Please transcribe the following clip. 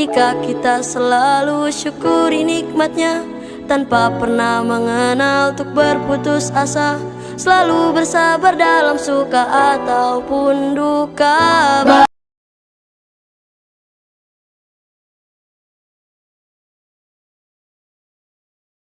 Jika kita selalu syukuri nikmatnya Tanpa pernah mengenal untuk berputus asa Selalu bersabar dalam suka ataupun duka.